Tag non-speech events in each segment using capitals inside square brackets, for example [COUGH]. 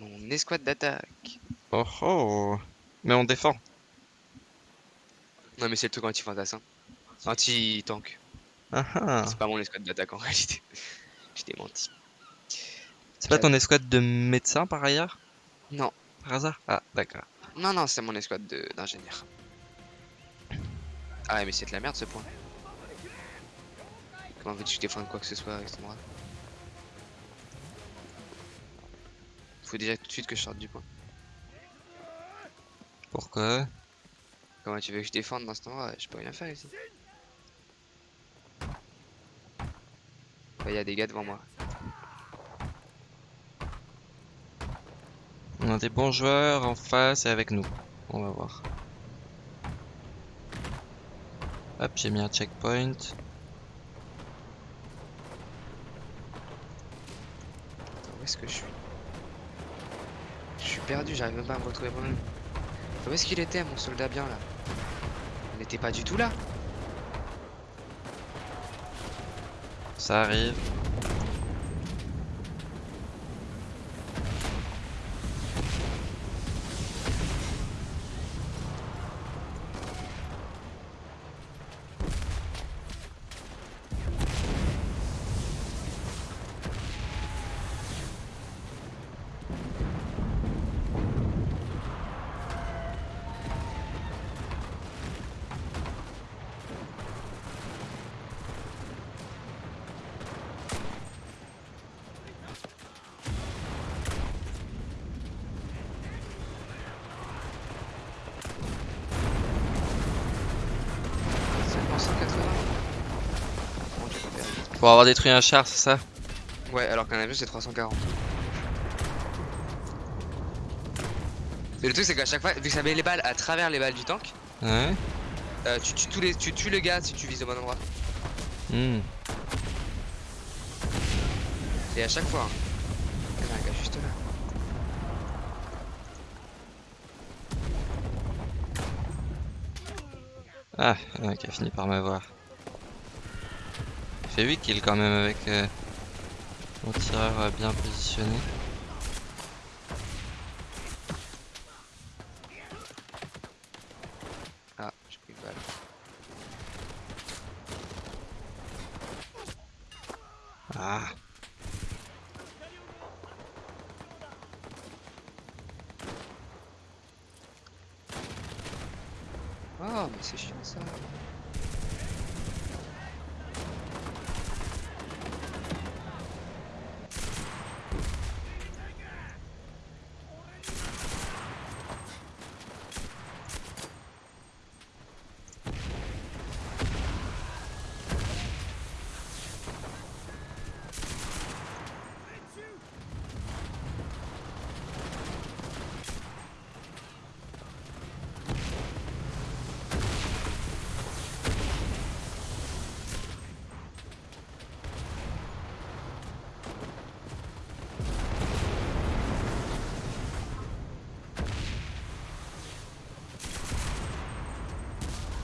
mon escouade d'attaque. Oh oh Mais on défend. Non mais c'est le truc anti-fantassin. Anti-tank. Ah ah C'est pas mon escouade d'attaque en réalité. [LAUGHS] Je t'ai menti. C'est pas ton escouade de médecins par ailleurs? Non. Par hasard? Ah, d'accord. Non, non, c'est mon escouade de- d'ingénieurs. Ah mais c'est de la merde ce point. Comment veux-tu défende quoi que ce soit avec cet endroit Faut déjà tout de suite que je sorte du point. Pourquoi? Comment tu veux que je défende dans cet endroit Je peux rien faire ici. Il y a des gars devant moi. On a des bons joueurs en face et avec nous. On va voir. Hop, j'ai mis un checkpoint. Attends, où est-ce que Je suis? Perdu, j'arrive même pas à me retrouver moi-même. Où est-ce qu'il était, mon soldat bien là? Il n'était pas du tout là Ça arrive. Seulement 180 Bon, tu peux faire vite. Pour avoir détruit un char, c'est ça Ouais, alors qu'un avion c'est 340. Et le truc c'est qu'à chaque fois, vu que ça met les balles à travers les balles du tank, Ouais. euh, tu, tues tous les, tu tues le gars si tu vises au bon endroit. Hmm. Et à chaque fois. hein. Il y a un gars juste là. Ah, il y en a qui a fini par m'avoir. Fait 8 kills quand même avec euh, mon tireur euh, bien positionné. Ah, j'ai pris une balle. Ah. Oh, mais c'est chiant ça.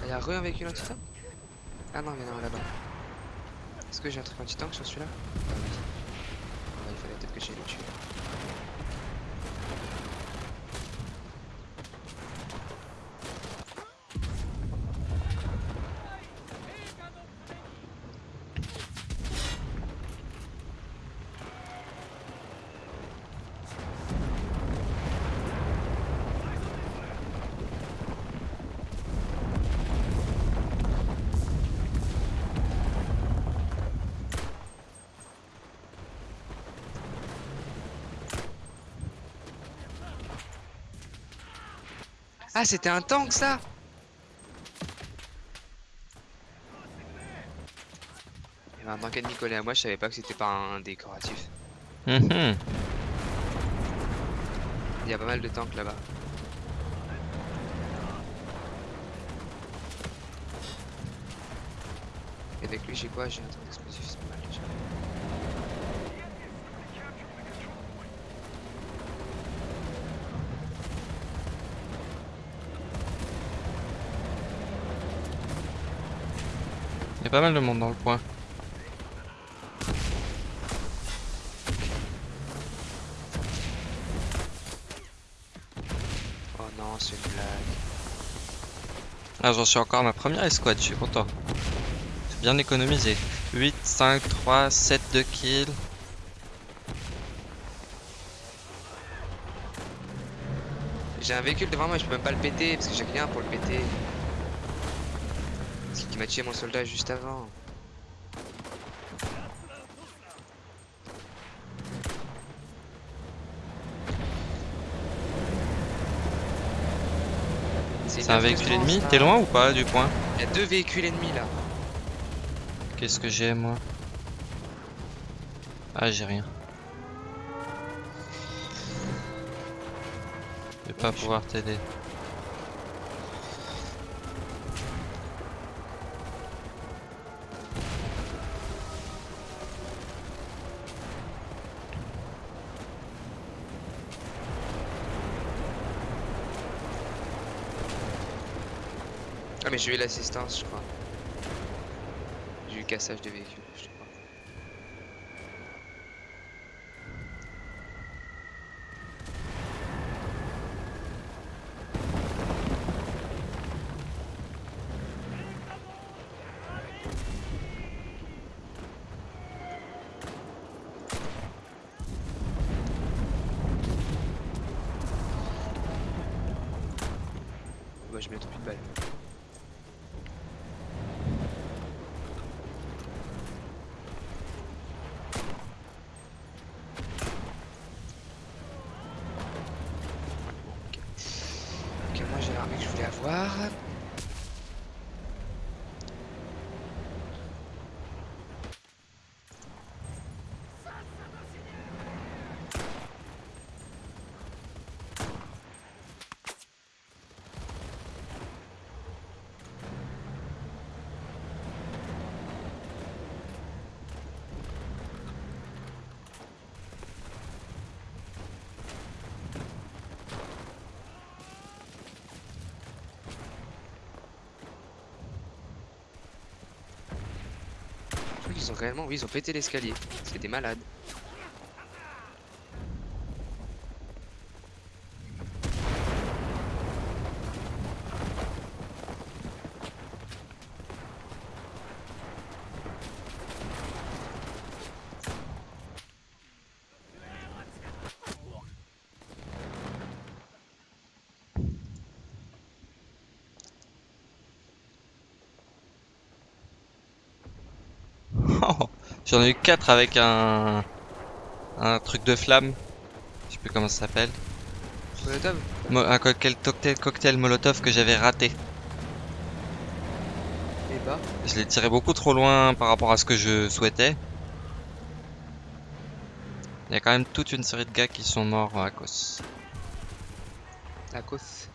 Il y a re un véhicule anti-tank Ah non, il y en a un là-bas. Est-ce que j'ai un truc anti-tank sur celui-là Ah oui. Ah, il fallait peut-être que j'aille le tuer. Ah, c'était un tank ça Il y avait un tank ennemi collé à moi, je savais pas que c'était pas un décoratif. Mhm. Il y a pas mal de tanks là-bas. Et avec lui, j'ai quoi? J'ai un truc d'explosif, c'est pas mal déjà. Il y a pas mal de monde dans le coin. Non, c'est une blague. Ah, j'en suis encore à ma première escouade, je suis content. J'ai bien économisé. 8, 5, 3, 7 de kills. J'ai un véhicule devant moi, je peux même pas le péter parce que j'ai rien pour le péter. Qui m'a tué mon soldat juste avant. C'est un véhicule ennemi T'es loin ou pas du point Il y a deux véhicules ennemis là. Qu'est-ce que j'ai moi Ah, j'ai rien. Je vais pas pouvoir t'aider. Mais j'ai eu l'assistance je crois. J'ai eu cassage de véhicule je crois. Bah je mets plus de balles. Ok, Ok, moi j'ai l'armée que je voulais avoir. Qu'ils ont réellement, oui, ils ont pété l'escalier. C'est des malades. Oh, J'en ai eu 4 avec un... Un truc de flamme. Je sais plus comment ça s'appelle. Molotov Mo- Un cocktail, cocktail, cocktail molotov que j'avais raté. Et bah. Je l'ai tiré beaucoup trop loin par rapport à ce que je souhaitais. Il y a quand même toute une série de gars qui sont morts à cause. À cause.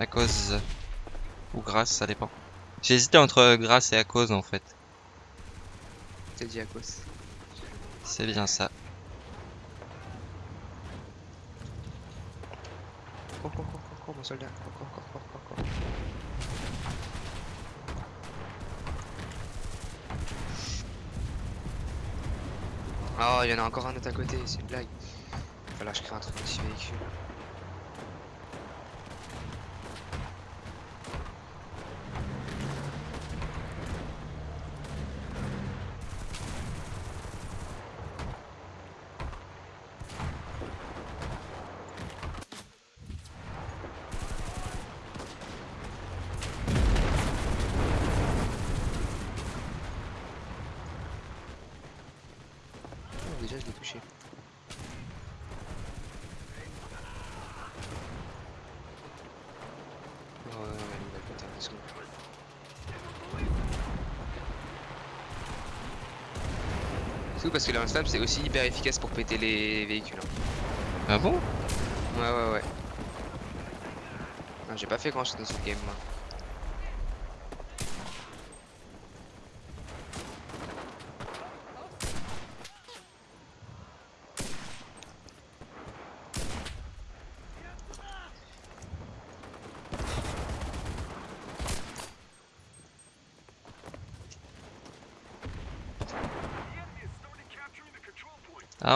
À cause. Ou grâce, ça dépend. J'ai hésité entre grâce et à cause en fait. T'as dit à cause. C'est bien ça. Cours, cours, cours, cours, cours, mon soldat. Cours, cours, cours, cours, cours, cours. Oh, il y en a encore un autre à côté, c'est une blague. Que je crée un truc anti-véhicule. Oh, déjà, je l'ai touché. Oh, ouais, ouais, il va péter un seconde. C'est tout parce que le c'est aussi hyper efficace pour péter les véhicules. hein. Ah bon? Ouais, ouais, ouais. J'ai pas fait grand chose dans ce game moi.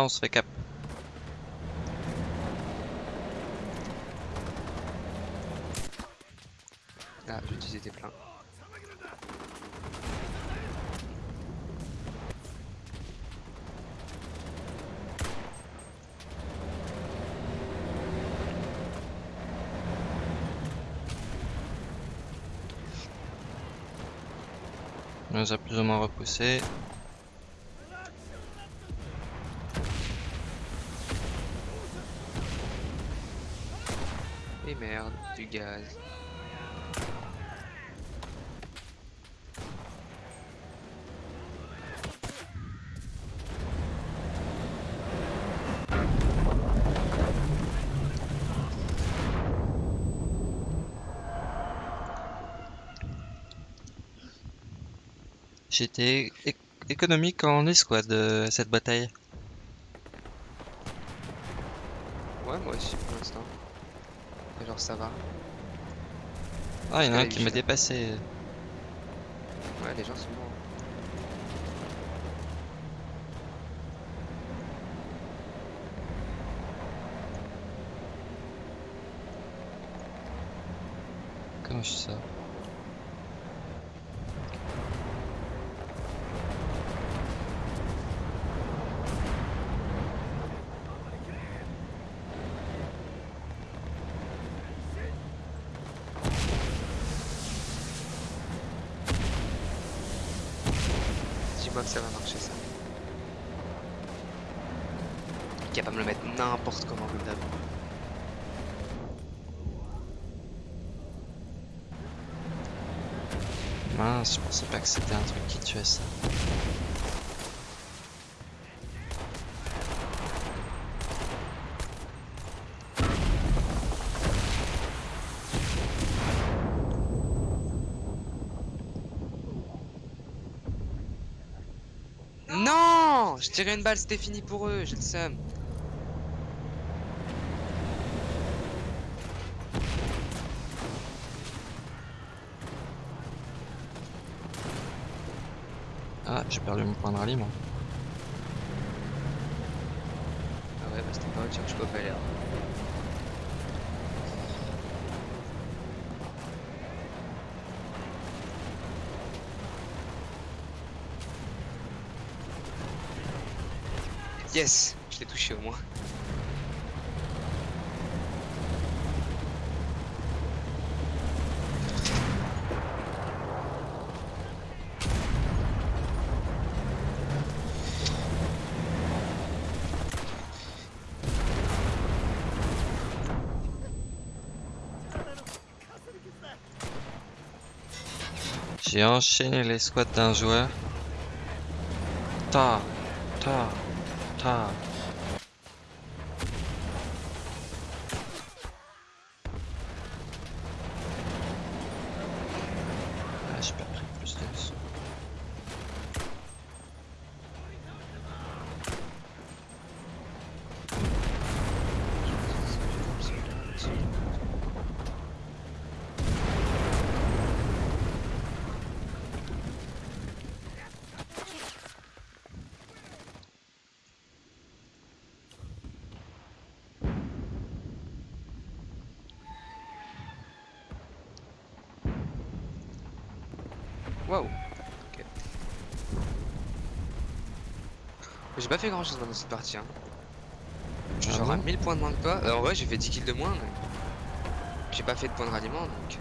Ah, on se fait cap. Ah, utilisé tes pleins. On nous a plus ou moins repoussé. Et merde, du J'étais économique en escouade euh, cette bataille. Ouais, moi aussi pour l'instant. Et Genre ça va. Ah, il y en a un qui m'a dépassé. Ouais, les gens sont bons. Comment je sais ça Dis-moi que ça va marcher ça. Il est capable de me le mettre n'importe comment comme d'hab. Mince, je pensais pas que c'était un truc qui tuait ça. Non Je tirais une balle, c'était fini pour eux, j'ai le seum. J'ai perdu mon point de ralliement. Ah ouais, bah c'était pas chose que je peux pas l'air. Yes Je l'ai touché au moins. J'ai enchaîné les squats d'un joueur. Ta, ta, ta. Ah, j'ai pas pris plus de sous. Waouh Ok. J'ai pas fait grand chose dans cette partie. Hein. Je Ah suis bon 1000 points de moins que toi. Euh, en vrai, j'ai fait 10 kills de moins, mais. J'ai pas fait de points de ralliement donc.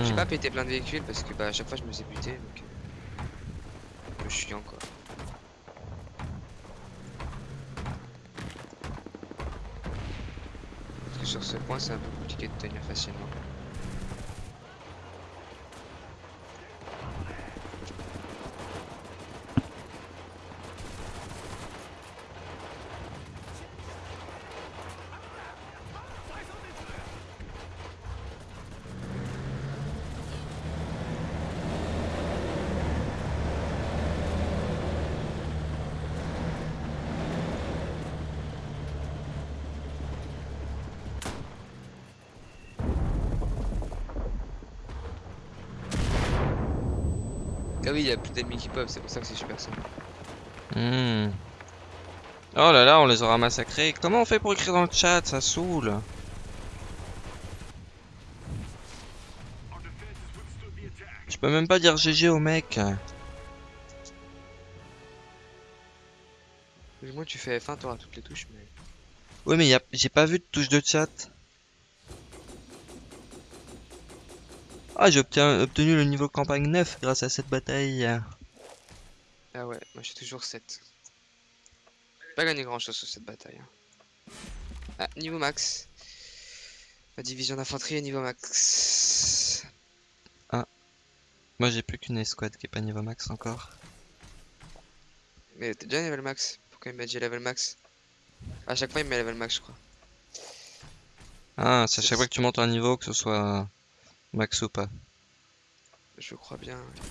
J'ai Hmm. pas pété plein de véhicules parce que bah, à chaque fois je me faisais buter donc. euh, Un peu chiant quoi. Parce que sur ce point c'est un peu compliqué de tenir facilement. Oui, il y a plus d'ennemis qui peuvent, c'est pour ça que c'est super simple. Hmm. Oh là là, on les aura massacrés. Comment on fait pour écrire dans le chat Ça saoule. Je peux même pas dire GG au mec. Moins, tu fais F1, t'auras toutes les touches, mais. Ouais, mais a... j'ai pas vu de touche de chat. Ah, j'ai obtenu, obtenu le niveau campagne 9 grâce à cette bataille. Ah ouais, moi j'ai toujours 7. Pas gagné grand chose sur cette bataille. hein. Ah, niveau max. Ma division d'infanterie est niveau max. Moi, j'ai plus qu'une escouade qui est pas niveau max encore. Mais t'es déjà level max. Pourquoi il m'a dit level max? À chaque fois il me met level max, je crois. Ah, c'est à chaque fois que tu montes un niveau, que ce soit max ou pas. Je crois bien. ouais.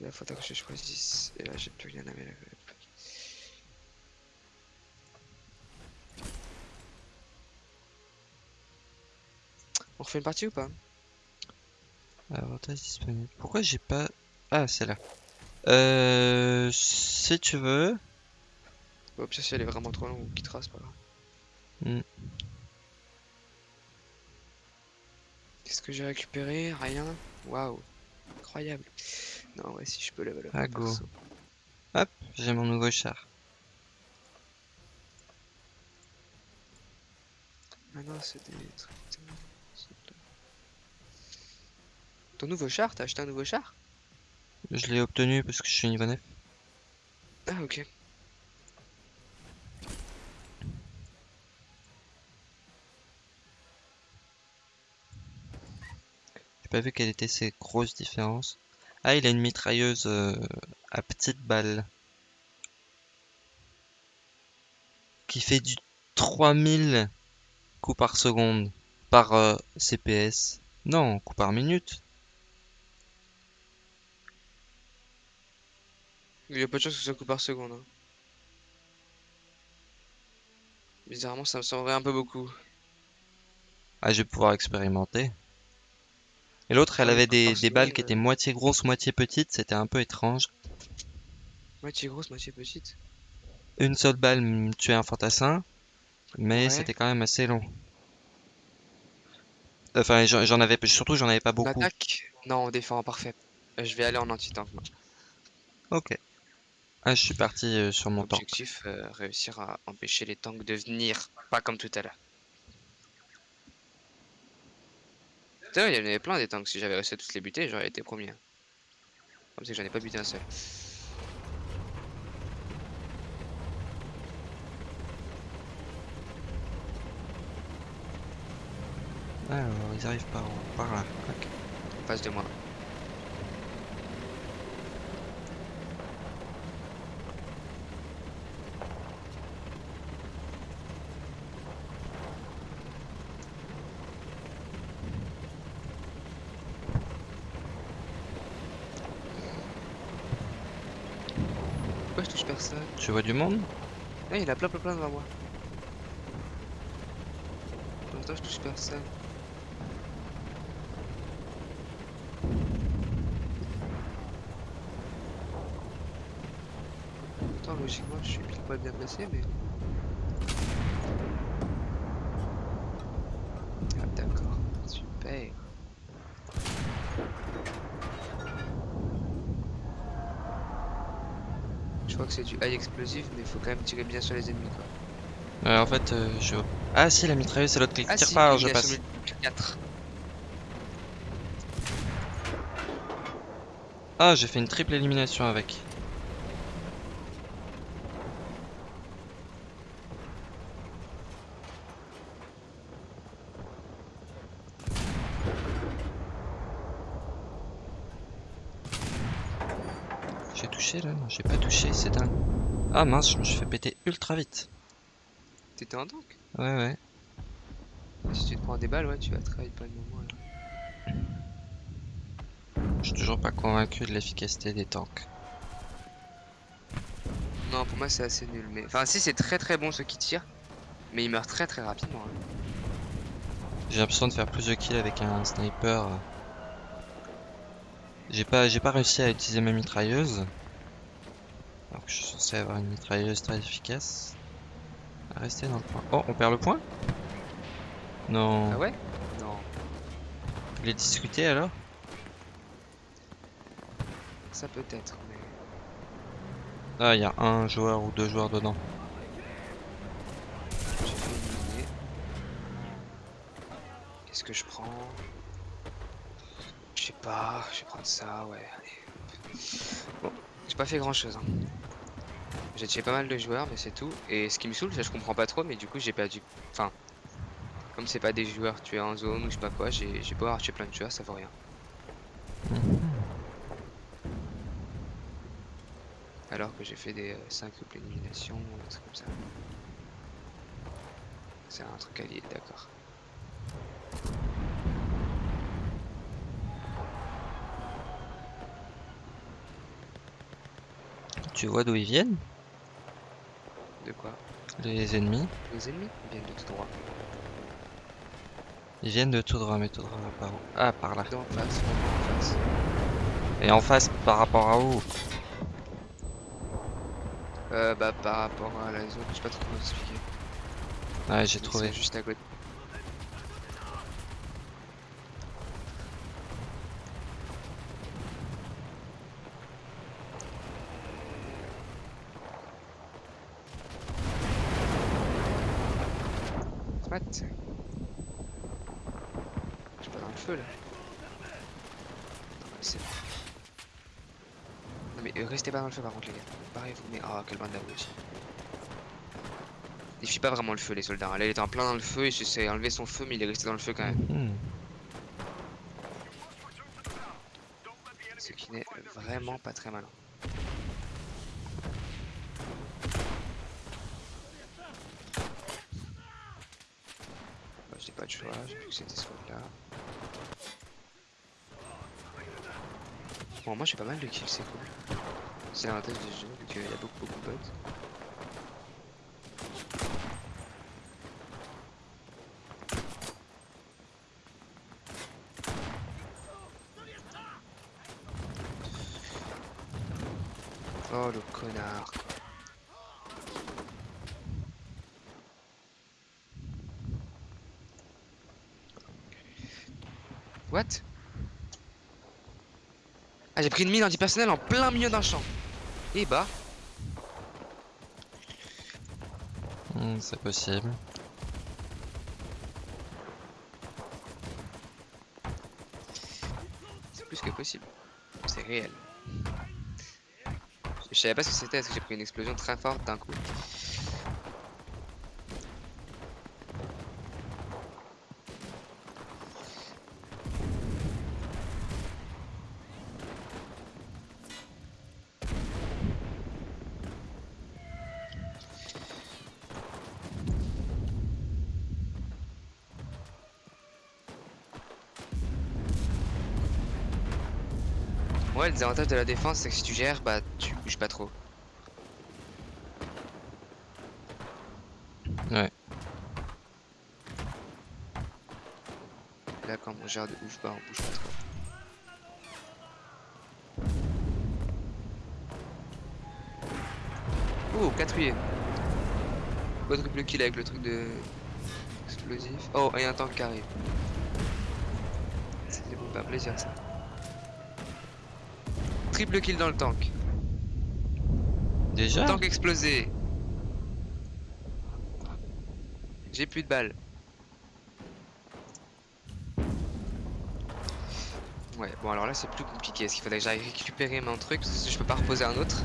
Là, faudra que je choisisse. Et là, j'ai plus rien à up. On refait une partie ou pas Avantage disponible. Pourquoi j'ai pas... Ah, c'est là. Euh... Si tu veux... Bon, ça, si elle est vraiment trop longue, on quittera, c'est pas grave. Hmm. Qu'est-ce que j'ai récupéré? Rien. Waouh. Incroyable. Non, ouais, si je peux level up. Ah, go. perso. Hop, j'ai mon nouveau char. Ah non, c'est des Ton nouveau char T'as acheté un nouveau char? Je l'ai obtenu parce que je suis niveau 9. Ah, ok. Pas vu quelles étaient ces grosses différences. Ah, il a une mitrailleuse euh, à petite balle. Qui fait du 3000 coups par seconde. Par euh, CPS. Non, coups par minute. Il y a pas de chance que ce soit coup par seconde. hein. Bizarrement, ça me semblerait un peu beaucoup. Ah, je vais pouvoir expérimenter. Et l'autre, elle avait des, des balles qui étaient euh. moitié grosses, moitié petites. C'était un peu étrange. Moitié grosse, moitié petite. Une seule balle me tuait un fantassin. Mais Ouais. c'était quand même assez long. Enfin, j'en j'en avais, surtout j'en avais pas On beaucoup. attaque Non, on défend, parfait. Euh, je vais aller en anti-tank. moi. Ok. Ah, je suis parti euh, sur mon tank. Objectif, euh, réussir à empêcher les tanks de venir. Pas comme tout à l'heure. Il y en avait plein des tanks. Si j'avais réussi à tous les buter, j'aurais été premier. Comme que j'en ai pas buté un seul. Alors, ils arrivent par, par là. Ok. En face de moi. Pourquoi je touche personne Vois du monde Ah, il en a plein plein plein devant moi. Pour l'instant, je touche personne. Pourtant, logiquement, je suis pile poil bien placé, mais. Ah, d'accord. Super. Je crois que c'est du high explosif, mais il faut quand même tirer bien sur les ennemis, quoi. Euh, En fait, euh, je... Ah si, la mitrailleuse, c'est l'autre qui Ah tire si, pas, alors je passe. sur le 4. Ah, j'ai fait une triple élimination avec. J'ai touché là Non, j'ai pas touché, c'est dingue. Ah mince, je me suis fait péter ultra vite. T'étais en tank? Ouais, ouais. Si tu te prends des balles, ouais, tu vas travailler pas le moment. Là. Je suis toujours pas convaincu de l'efficacité des tanks. Non, pour moi, c'est assez nul. Mais... Enfin, si, c'est très très bon ceux qui tirent. Mais ils meurent très très rapidement. hein. J'ai l'impression de faire plus de kills avec un sniper. J'ai pas, j'ai pas réussi à utiliser ma mitrailleuse. Alors que je suis censé avoir une mitrailleuse très efficace. Rester dans le point. Oh, on perd le point? Non. Ah ouais? Non. Il est discuté alors? Ça peut être, mais... Là, il y a un joueur ou deux joueurs dedans. J'ai fait éliminer. Qu'est-ce que je prends? Je sais pas, je vais prendre ça, ouais, allez. Bon, j'ai pas fait grand chose. Hein. J'ai tué pas mal de joueurs, mais c'est tout. Et ce qui me saoule, que je comprends pas trop, mais du coup j'ai perdu. Enfin, comme c'est pas des joueurs tués en zone ou je sais pas quoi, j'ai beau avoir tué plein de joueurs, ça vaut rien. Alors que j'ai fait des 5 couples élimination ou des trucs comme ça. C'est un truc allié, d'accord. Tu vois d'où ils viennent? De quoi Les ennemis Les ennemis viennent de tout droit. Ils viennent de tout droit, mais tout droit par où Ah, par là. D'en face, en face. Et en face, par rapport à où Euh, bah par rapport à la zone, je sais pas trop comment expliquer. Ouais, j'ai Ils trouvé. juste à côté. What Je suis pas dans le feu là. Non, mais c'est bon. Non mais euh, restez pas dans le feu par contre les gars. Barrez-vous mais oh quelle bande d'abrutis. Il suffit pas vraiment le feu les soldats. Là il était en plein dans le feu et j'essaie d'enlever son feu mais il est resté dans le feu quand même. Mhm. Ce qui n'est vraiment pas très malin. Bah, j'ai pas de choix, j'ai vu que c'était ce là. Bon moi j'ai pas mal de kills, c'est cool. C'est l'avantage du jeu, vu qu'il y a beaucoup beaucoup de bots. Oh le connard. What? Ah j'ai pris une mine antipersonnel en plein milieu d'un champ. Et bah, C'est possible. c'est plus que possible. C'est réel. Je savais pas ce que c'était parce que j'ai pris une explosion très forte d'un coup. Ouais, le désavantage de la défense, c'est que si tu gères, bah tu bouges pas trop. Ouais. Là, quand on gère de ouf, bah on bouge pas trop. Oh, quatrième. Quadruple kill avec le truc de explosif. Oh, et un tank qui arrive. C'est pas un plaisir ça. Triple kill dans le tank. Déjà Tank explosé. J'ai plus de balles. Ouais, bon alors là c'est plus compliqué. Est-ce qu'il faudrait que j'aille récupérer mon truc? Parce que je peux pas reposer un autre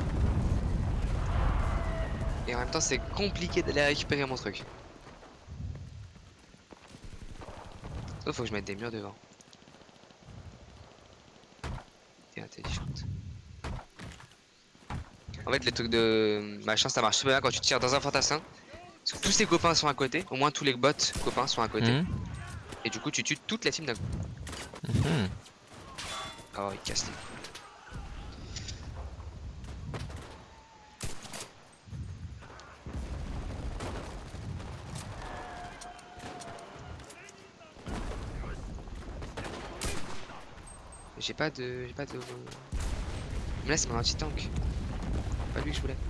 Et en même temps c'est compliqué d'aller récupérer mon truc. Sauf faut que je mette des murs devant. T'es intelligente. En fait, les trucs de machin, ça marche super bien quand tu tires dans un fantassin. Parce que tous tes copains sont à côté, au moins tous les bots copains sont à côté. Mhm. Et du coup, tu tues toute la team d'un coup. Oh, il casse les couilles. J'ai pas de. J'ai pas de. Mais là, c'est mon anti-tank. Pas lui que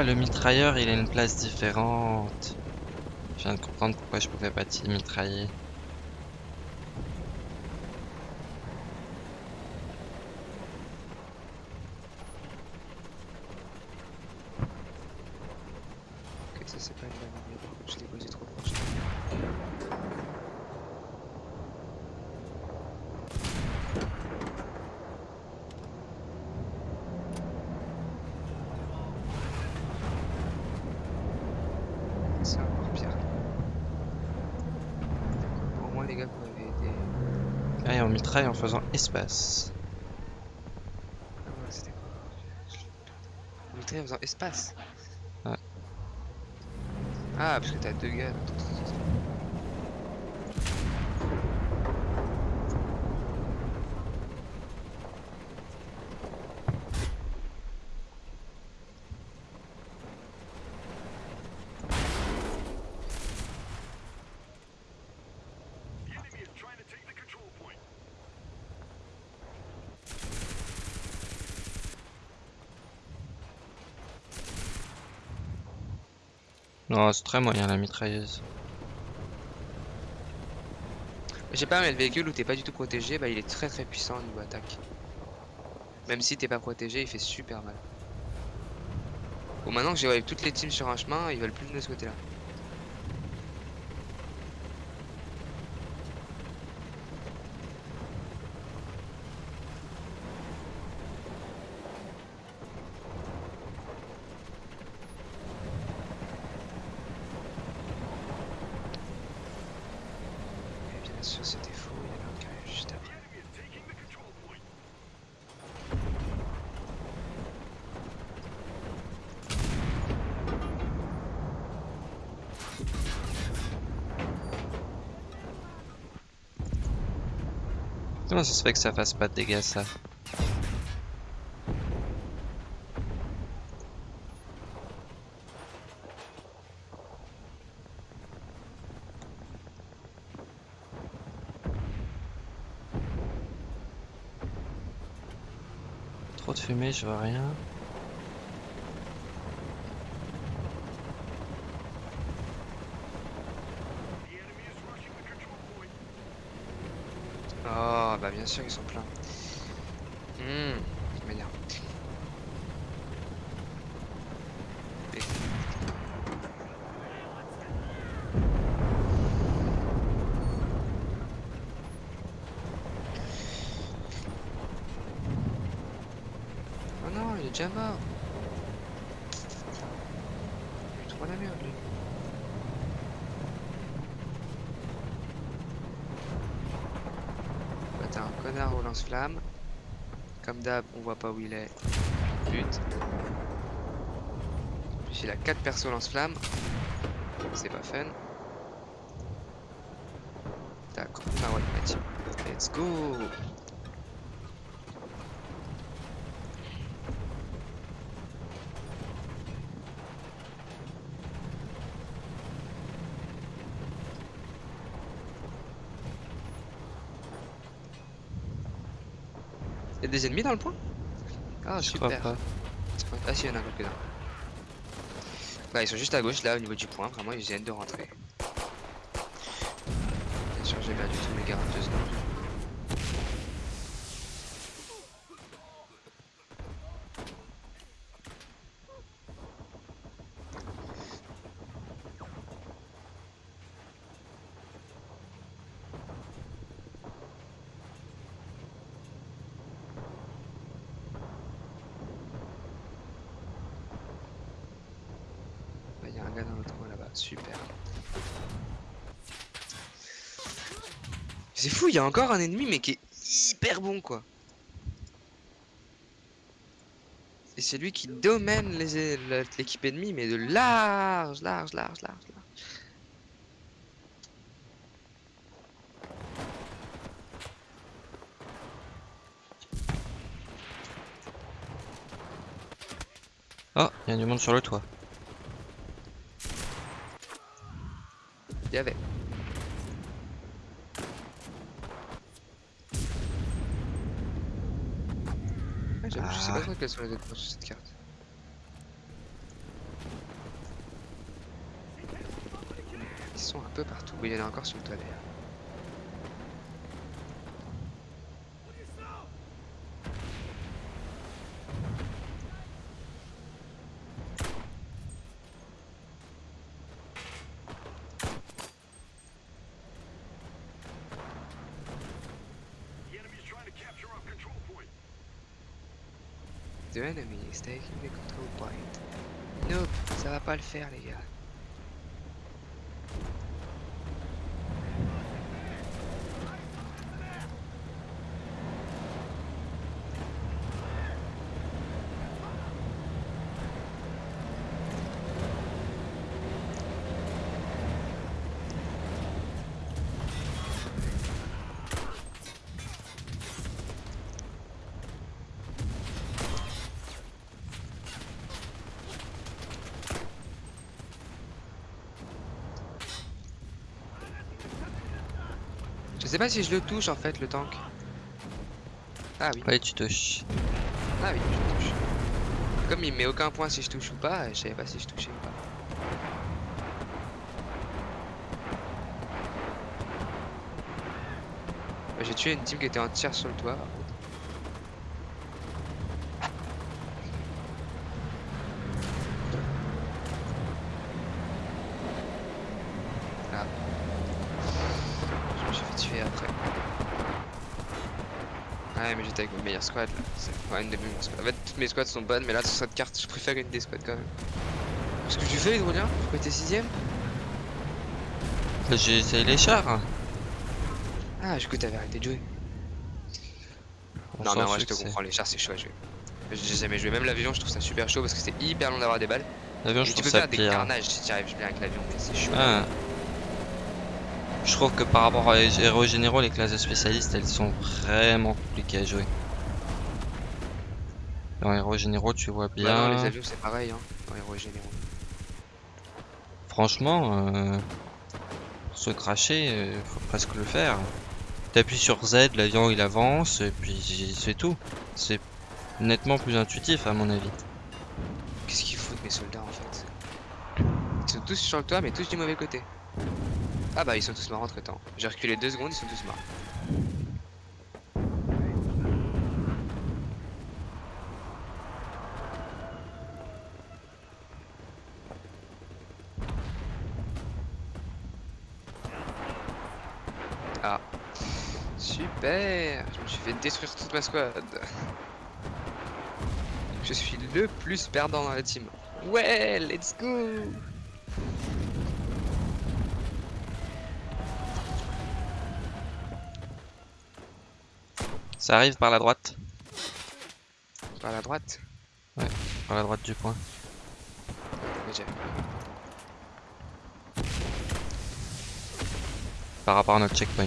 Ah, le mitrailleur, il a une place différente. Je viens de comprendre pourquoi je pouvais pas mitrailler. Ok, ça c'est pas une bonne idée, par contre je l'ai posé trop proche. C'est encore pire. D'accord, Au moins les gars vous m'avez aidé. En faisant espace. En faisant espace. Ouais. Ah, parce que t'as deux gars. C'est très moyen la mitrailleuse. Je sais pas, mais le véhicule où t'es pas du tout protégé, bah il est très très puissant au niveau attaque. Même si t'es pas protégé, il fait super mal. Bon, maintenant que j'ai toutes les teams sur un chemin, ils veulent plus de ce côté-là. Et bien sûr, c'était faux, il y avait un qui arrive juste après. Comment ça se fait que ça fasse pas de dégâts ça? Trop de fumée, je vois rien. Oh, bah bien sûr, ils sont pleins. Hum. Et- Oh non, il est déjà mort. Il est trop la merde lui. Au lance-flamme. Comme d'hab, on voit pas où il est. But. Puis il a 4 persos lance-flamme. C'est pas fun. D'accord. Ah ouais. Let's go des ennemis dans le point Ah je crois super pas. Ah si, il y en a quelques-uns. Bah ils sont juste à gauche là au niveau du point, vraiment ils viennent de rentrer. Bien sûr j'ai perdu tous mes 42 Il y a un gars dans l'autre coin là-bas, super. C'est fou, il y a encore un ennemi mais qui est hyper bon quoi. Et c'est lui qui domine l'équipe ennemie mais de large, large, large, large, large. Oh, il y a du monde sur le toit. Il y avait. Ah, je sais pas ah. trop quelles sont les autres sur cette carte. Ils sont un peu partout. Oui, il y en a encore sur le toit. The enemy is taking the control point. Nope, ça va pas le faire les gars. Pas si je le touche en fait le tank. Ah oui, Ouais, tu touches. ah oui, je le touche. Comme il met aucun point si je touche ou pas, je savais pas si je touchais ou pas. J'ai tué une team qui était entière sur le toit. par contre. Ah. Je me suis fait tuer après. Ouais, mais j'étais avec mes meilleures squads là. C'est ouais, une de mes meilleures squads. En fait, toutes mes squads sont bonnes, mais là, sur cette carte, je préfère une des squads quand même. Qu'est-ce que tu fais, Hydrolien Pourquoi t'es 6ème Bah, J'ai essayé les chars. Ah, du coup, t'avais arrêté de jouer. On non, mais moi, je te comprends, les chars, c'est chaud à jouer. J'ai jamais joué. Même l'avion, je trouve ça super chaud parce que c'est hyper long d'avoir des balles. L'avion, je tu peux faire des carnages si tu arrives bien avec l'avion, mais c'est chaud. Ah. Je trouve que par rapport à les héros généraux, les classes de spécialistes, elles sont vraiment compliquées à jouer. Dans héros généraux, tu vois Bah bien. non, les avions, c'est pareil, hein, dans les héros généraux. Franchement, euh, pour se cracher, euh, faut presque le faire. T'appuies sur Z, l'avion il avance, et puis c'est tout. C'est nettement plus intuitif à mon avis. Qu'est-ce qu'ils foutent, mes soldats, en fait? Ils sont tous sur le toit, mais tous du mauvais côté. Ah bah, ils sont tous morts entre temps. J'ai reculé deux secondes, ils sont tous morts. Ah. Super Je me suis fait détruire toute ma squad. Je suis le plus perdant dans la team. Ouais, let's go Ça arrive par la droite, Par la droite par la droite du point. Ok. Par rapport à notre checkpoint.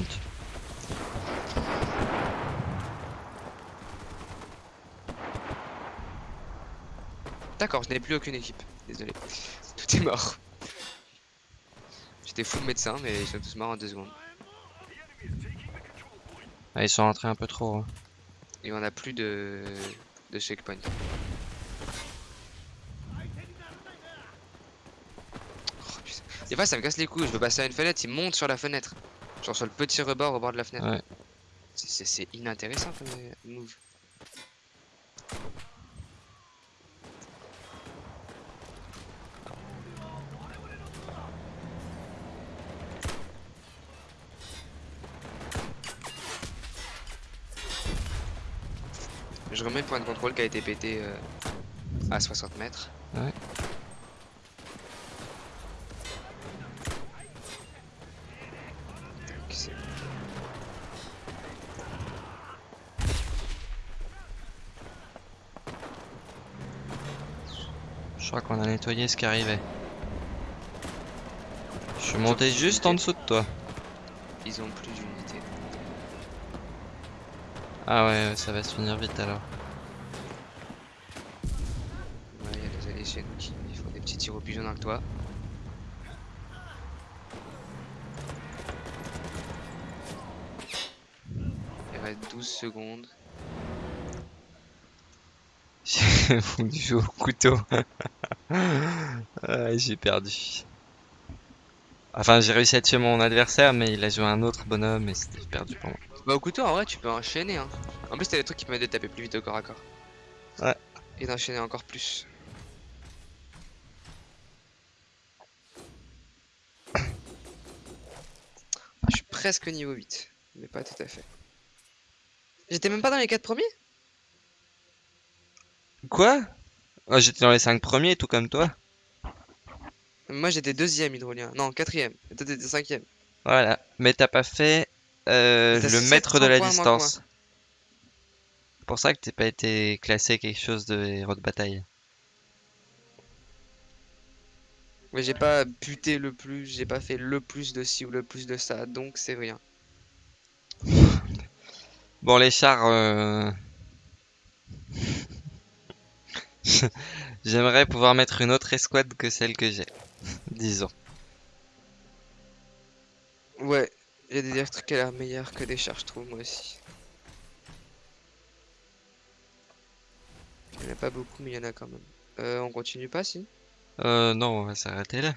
D'accord, je n'ai plus aucune équipe. Désolé. [LAUGHS] Tout est mort. J'étais full médecin, mais ils sont tous morts en deux secondes. The enemy is taking the control point. Ah, ils sont rentrés un peu trop. hein. Et on a plus de, de checkpoint. Oh, putain. Des fois, ça me casse les couilles. Je veux passer à une fenêtre, il monte sur la fenêtre. Genre sur le petit rebord au bord de la fenêtre. Ouais. C'est- inintéressant comme euh, move. Je remets le point de contrôle qui a été pété euh, à 60 mètres. Ouais. Je crois qu'on a nettoyé ce qui arrivait. Je suis monté juste en dessous de toi. Ils ont plus d'unité. Ah ouais, ça va se finir vite alors. Ouais, il y a des alliés chez nous qui font des petits tirs au pigeon dans le toit. Il reste 12 secondes. [LAUGHS] J'ai fondu au couteau. [LAUGHS] Ah, J'ai perdu. Enfin, j'ai réussi à tuer mon adversaire, mais il a joué un autre bonhomme et c'était perdu pour moi. Bah au couteau en vrai tu peux enchaîner hein. En plus t'as des trucs qui permettent de taper plus vite au corps à corps. Ouais. Et d'enchaîner encore plus. Je suis presque niveau 8, mais pas tout à fait. J'étais même pas dans les 4 premiers? Quoi? Oh, J'étais dans les 5 premiers, tout comme toi. Moi j'étais deuxième hydrolien, non quatrième, et toi t'étais cinquième. Voilà. Mais t'as pas fait euh, le 700 maître de la points distance. C'est pour ça que t'es pas été classé quelque chose de héros de bataille. Mais j'ai pas buté le plus, j'ai pas fait le plus de ci ou le plus de ça, donc c'est rien. [LAUGHS] Bon, les chars... euh, [LAUGHS] J'aimerais pouvoir mettre une autre escouade que celle que j'ai. [LAUGHS] Disons. Ouais, il y a des trucs qui a l'air meilleurs que des chars, je trouve, moi aussi. Il y en a pas beaucoup, mais il y en a quand même. Euh, on continue pas, si? Euh, non, on va s'arrêter là.